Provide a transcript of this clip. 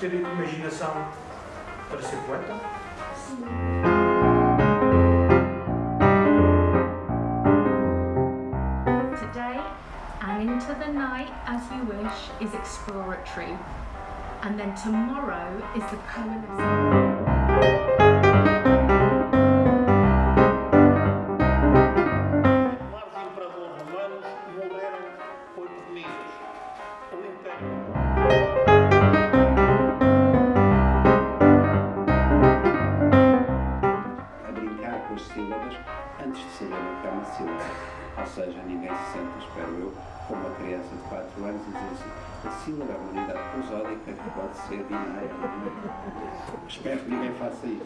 ter imaginação para ser poeta? And into the night as you wish is exploratory. And then tomorrow is the of Lares imperadores romanos morreram oito meninos. O Império. Com as sílabas antes de saber o que é uma sílaba. Ou seja, ninguém se sente, espero eu, como uma criança de 4 anos e dizer assim, a sílaba é uma unidade prosódica que pode ser binária. espero que ninguém faça isso.